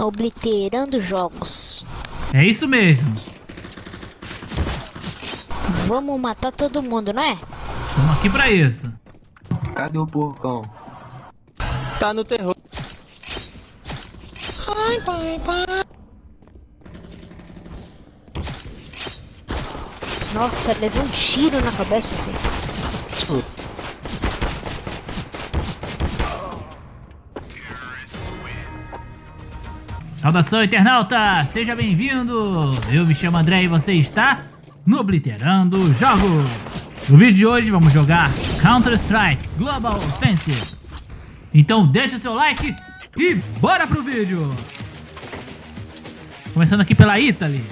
Obliterando jogos. É isso mesmo. Vamos matar todo mundo, não é? Estamos aqui pra isso. Cadê o porcão? Tá no terror. Ai, pai, pai. Nossa, levei um tiro na cabeça, filho. Saudação, internauta! Seja bem-vindo! Eu me chamo André e você está no Obliterando Jogos! No vídeo de hoje vamos jogar Counter-Strike Global Offensive. Então deixa o seu like e bora pro vídeo! Começando aqui pela Italy.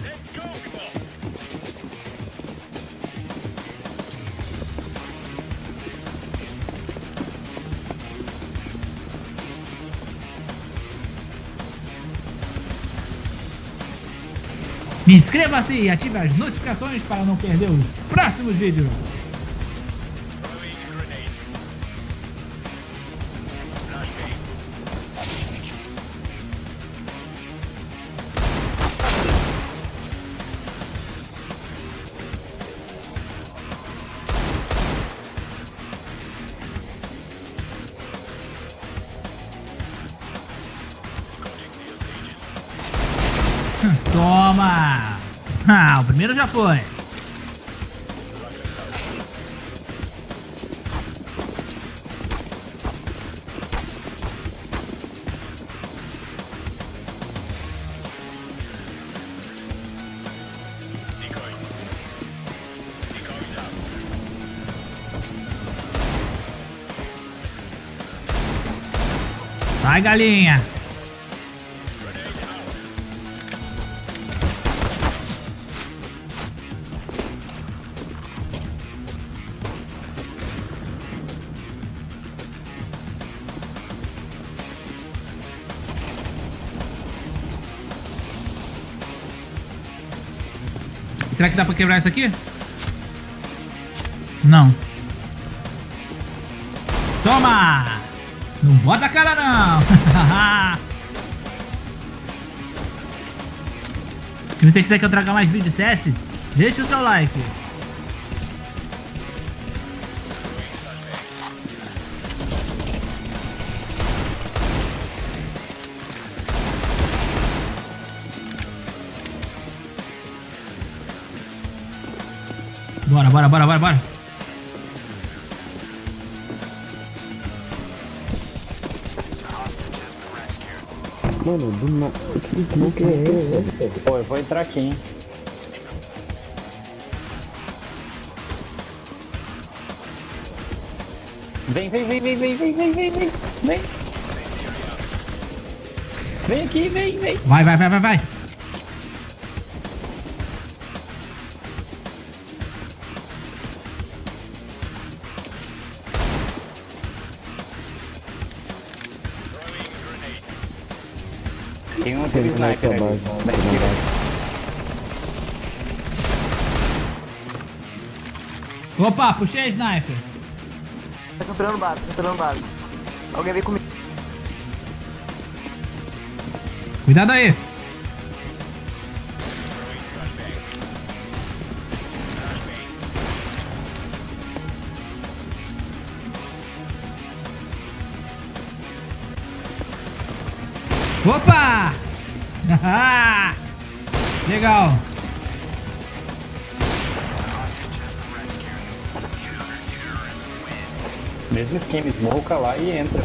Inscreva-se e ative as notificações para não perder os próximos vídeos. Primeiro já foi. Sai, galinha! Será que dá pra quebrar isso aqui? Não. Toma! Não bota a cara não! Se você quiser que eu traga mais vídeos CS, deixa o seu like. Bora, bora, bora, bora, bora. Mano, do nada. Que que é esse? Pô, eu vou entrar aqui, hein. Vem, vem, vem, vem, vem, vem, vem, vem, vem, vem. Vem aqui, vem, vem. Vai, vai, vai, vai, vai. Aquele sniper ali. Da esquerda. Opa, puxei a sniper. Tá capturando base, tá capturando base. Alguém vem comigo. Cuidado aí. Opa! Legal. Mesmo esquema, smoke lá e entra.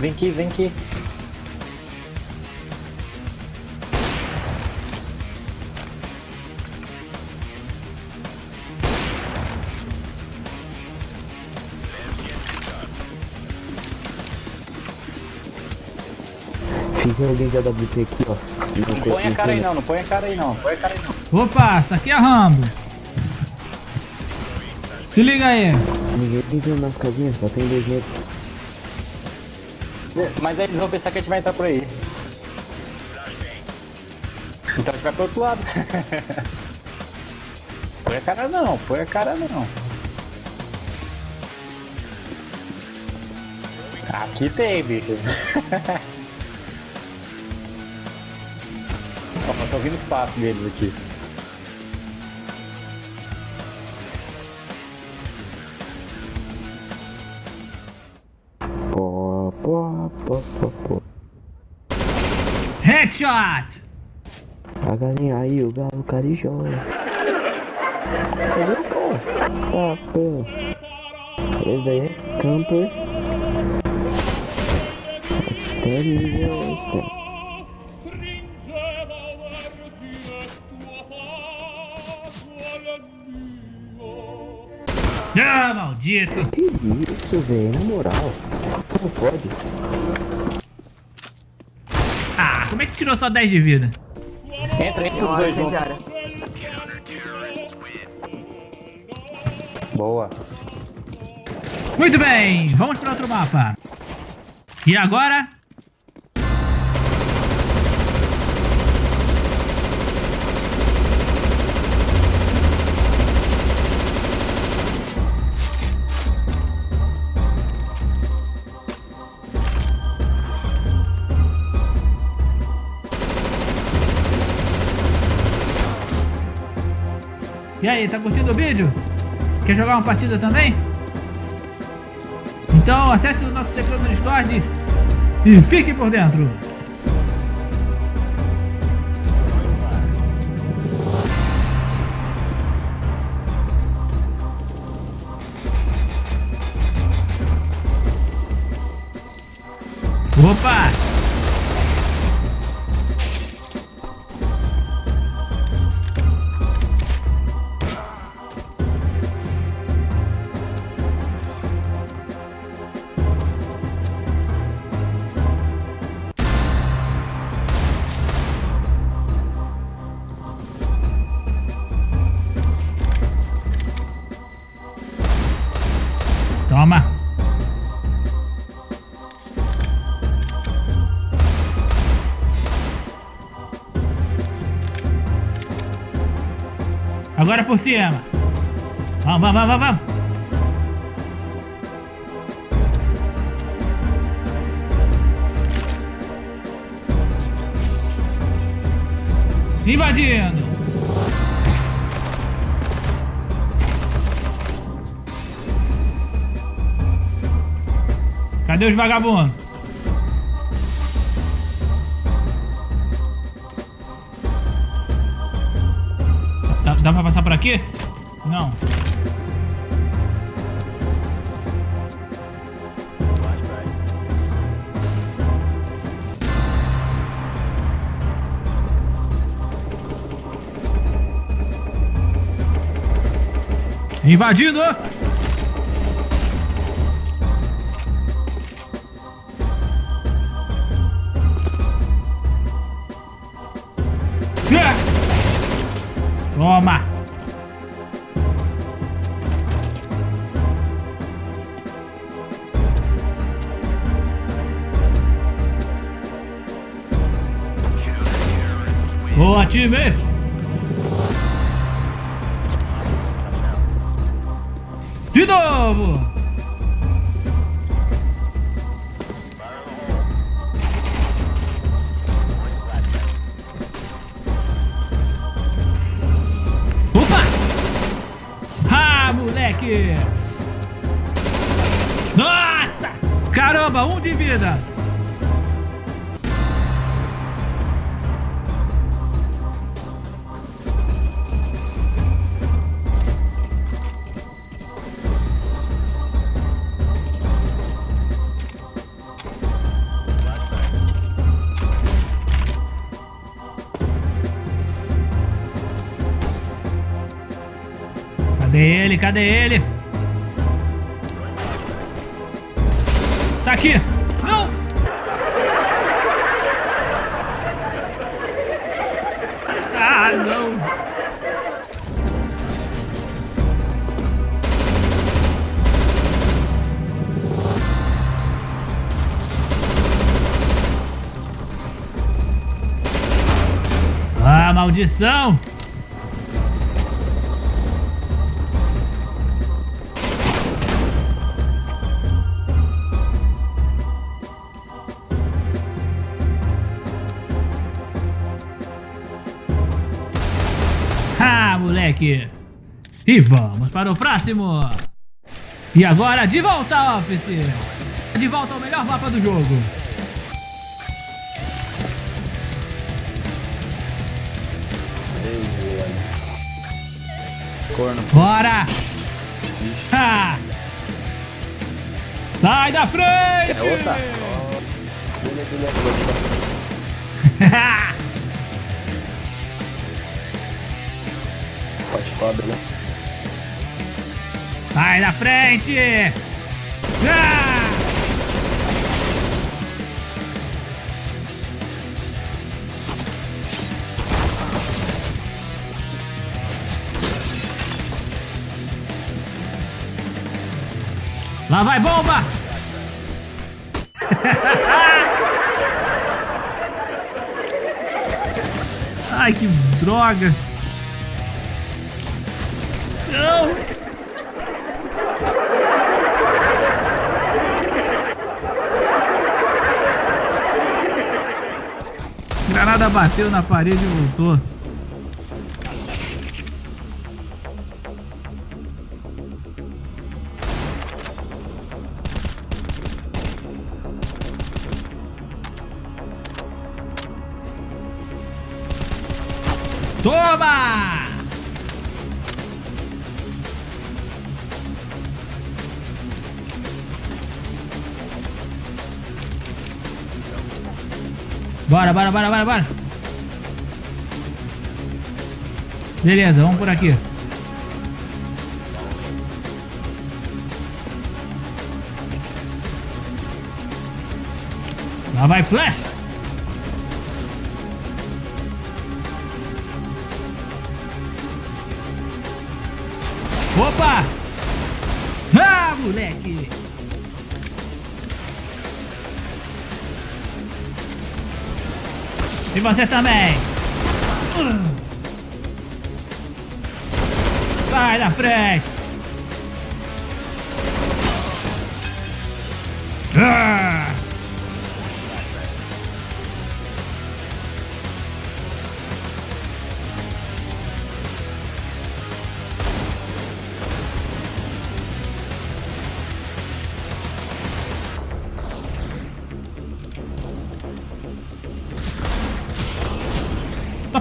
Vem aqui, vem aqui. Fica alguém de AWP aqui, ó. Não põe a cara aí não, não põe a cara aí não, põe a cara aí não. Opa, essa aqui é a Rambo. Se liga aí. Ninguém entrou nas casinhas, só tem dois metros. Mas aí eles vão pensar que a gente vai entrar por aí. Então a gente vai pro outro lado. põe a cara não, põe a cara não. Aqui tem, bicho. Ó, tô ouvindo o espaço deles aqui. Pó, pó, pó, pó, pó. Headshot! A galinha aí, o galo carijó. Ah, pô. Esse daí é camper. Terrorista. Ah, maldito! Que isso, velho? Na moral. Como pode? Ah, como é que tirou só 10 de vida? Entra, entra Tem os dois juntos. Boa. Muito bem, vamos para outro mapa. E agora? E aí, tá curtindo o vídeo? Quer jogar uma partida também? Então acesse o nosso servidor no Discord e fique por dentro. Opa! Agora por cima! Vamos, vamos, vamos, vamos! Invadindo! Cadê os vagabundos? Dá, pra passar por aqui? Não. Invadindo! De novo! Opa! Ah, moleque! Nossa! Caramba, um de vida! Cadê ele? Tá aqui! Não! Ah, não! Ah, maldição! Moleque. E vamos para o próximo. E agora, de volta, Office. De volta ao melhor mapa do jogo. Corno. Bora! Ha! Sai da frente! É outra? Cobra, né? Sai da frente! Ah! Lá vai bomba! Ai, que droga! Granada bateu na parede e voltou. Toma! Bora, bora, bora, bora, bora. Beleza, vamos por aqui. Lá vai Flash. Opa! E você também! Sai da frente! Ah!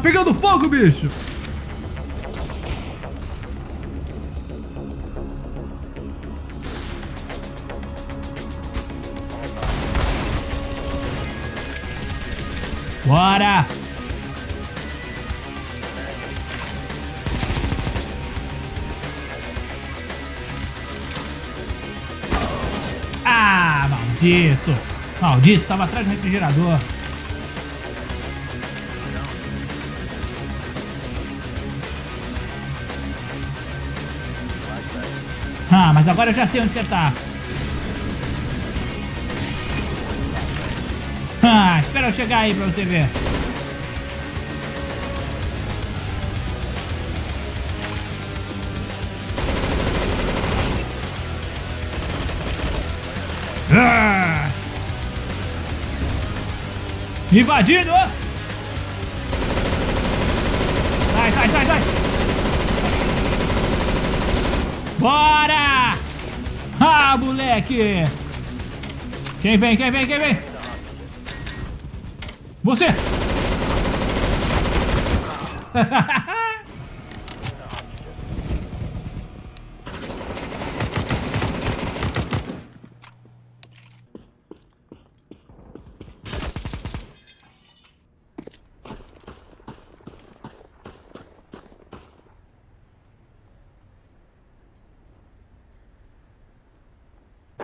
Pegando fogo, bicho! Bora! Ah, maldito! Maldito, tava atrás do refrigerador. Ah, mas agora eu já sei onde você tá. Ah, espera eu chegar aí pra você ver. Ah! Invadindo! Sai, sai, sai, sai! Bora! Ah, moleque! Quem vem, quem vem, quem vem? Você!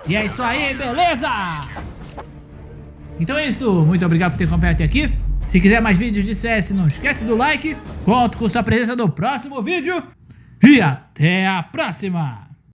E é isso aí, beleza? Então é isso, muito obrigado por ter acompanhado até aqui. Se quiser mais vídeos de CS, não esquece do like. Conto com sua presença no próximo vídeo. E até a próxima!